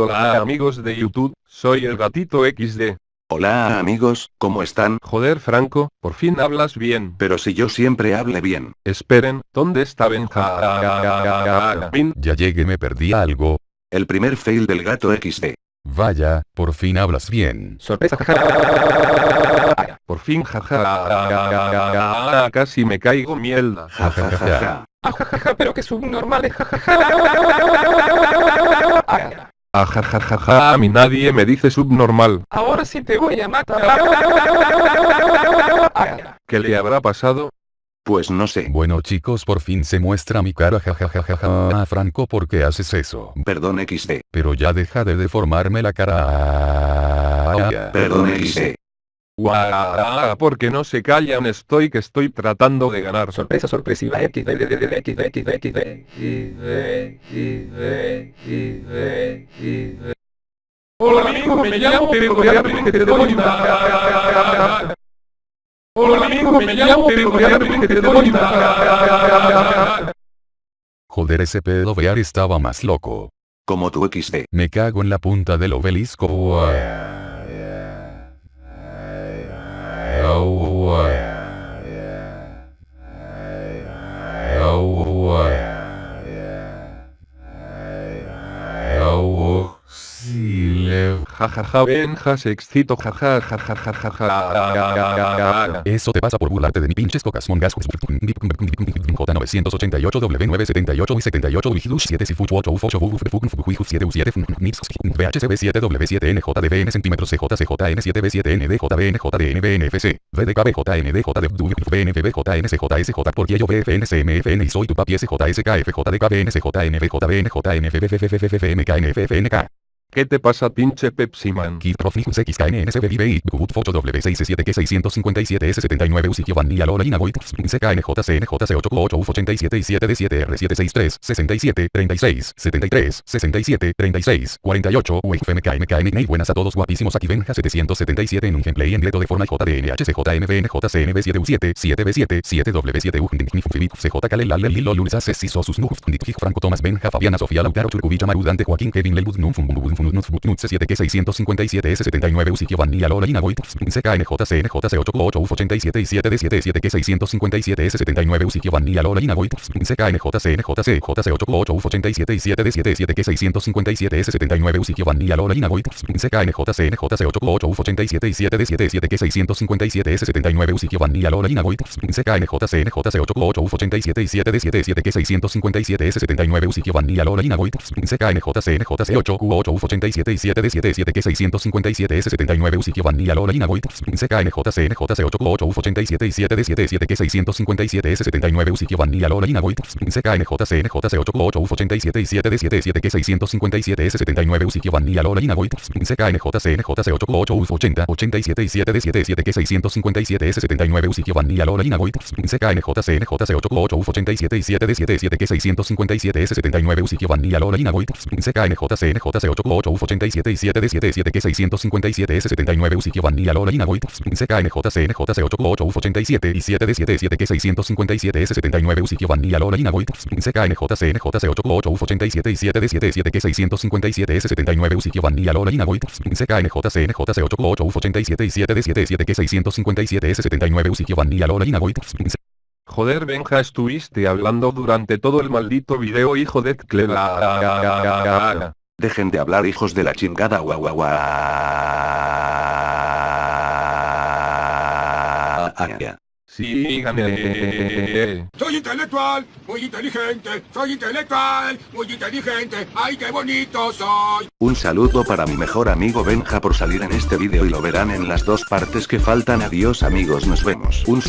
Hola amigos de YouTube, soy el gatito XD. Hola amigos, ¿cómo están? Joder Franco, por fin hablas bien. Pero si yo siempre hable bien. Esperen, ¿dónde está Benjamín? Ya llegué me perdí algo. El primer fail del gato XD. Vaya, por fin hablas bien. Sorpresa. Por fin jaja. Casi me caigo mierda. Ja ja ja ja. Ajajaja, pero que subnormales, jajaja. Ajajajaja, a mí nadie me dice subnormal. Ahora sí te voy a matar. ¿Qué le habrá pasado? Pues no sé. Bueno chicos por fin se muestra mi cara jajajajaja. Ah, Franco ¿por qué haces eso? Perdón XD. Pero ya deja de deformarme la cara. Perdón XD. Guau, porque no se callan estoy que estoy tratando de ganar. Sorpresa sorpresiva X, Hola amigo, me llamo Pedro Goyabri, que te doy una... Hola amigo, me llamo Pedro Goyabri, que te doy una... Joder ese pedo vear estaba más loco. Como tu XD. Me cago en la punta del obelisco. Jajaja Benja se excito jaja jajajajaja. Eso te pasa por burlarte de mi pinches cocas mongas. J988 W978 y 78 Vigilus 7 Sifuch 8 Uf 8 Uf Fukun Fukuiju 7 U 7 Nips VHCB 7 W7 NJDBN centímetros CJCJN 7 B7 NDJBN JDN BNFC VDKB JND JDW BNFB JNCJSJ por yo BFN CMFN y soy tu papi SJSKF ¿Qué te pasa pinche Pepsi Man? Kid Profijus XKNSB Vive y Good Focho W67 que 657 S79 Usitio Vanilla Lola Inagoit CKNJCNJC 8 8 UF 87 y 7 D 7 R 763 67 36 73 67 36 48 UFMKMKN buenas a todos guapísimos aquí Benja 777 en un gameplay en directo de forma JDNHCJMVN 7 U7 7 B7 7 W7 U CJ Kalel Lilo Sus Nuf Franco Tomás Benja Fabiana Sofía Lautaro Churcubilla Marudante Joaquín Kevin Lelbud Num Bum 7 que 657 S79 Usitio Vanilla Lola Inagoit CKNJCNJC 8 8 UF 87 y 7 D 7 7 que 657 S79 Usitio Vanilla Lola Inagoit CKNJCNJC JC 8 8 UF 87 y 7 D 7 7 que 657 S79 Usitio Vanilla Lola Inagoit CKNJCNJC 8 8 UF 87 y 7 D 7 7 que 657 S79 Usitio Vanilla Lola Inagoit CKNJCNJC 8 8 UF 87 y 7 D 7 7 que 657 S79 Usitio Vanilla Lola Inagoit CKNJCNJC 8 Q 8 UF 87 y 7 de 7 7 que 657 S79 Usitio Vanilla Lola Inagoit CKNJCNJC 8 8 UF 87 y 7 de 7 7 que 657 S79 Usitio Vanilla Lola Inagoit CKNJCNJC 8 8 UF 87 y 7 de 7 7 que 657 S79 Usitio Vanilla Lola Inagoit CKNJCNJC 8 8 UF 80 87 y 7 de 7 7 que 657 S79 Usitio Vanilla Lola Inagoit CKNJCNJC 8 8 UF 87 y 7 de 7 7 que 657 S79 Usitio Vanilla Lola Inagoit CKNJCNJC 8 8 UF 87 y 7 D 7 7 que 657 S 79 Usitio Vanilla Lola Inagoit CKNJCNJC 8 8 UF 87 y 7 D 7 7 que 657 S 79 Usitio Vanilla Lola Inagoit CKNJCNJC 8 8 UF 87 y 7 D 7 7 que 657 S 79 Usitio Vanilla Lola Inagoit CKNJCNJC 8 8 UF 87 y 7 D 7 7 que 657 S 79 Usitio Vanilla Lola Inagoit Joder Benja estuviste hablando durante todo el maldito video hijo de Clela. Dejen de hablar hijos de la chingada guau. Síganme. Soy intelectual, muy inteligente, soy intelectual, muy inteligente, ay qué bonito soy. Un saludo para mi mejor amigo Benja por salir en este vídeo y lo verán en las dos partes que faltan adiós amigos nos vemos. Un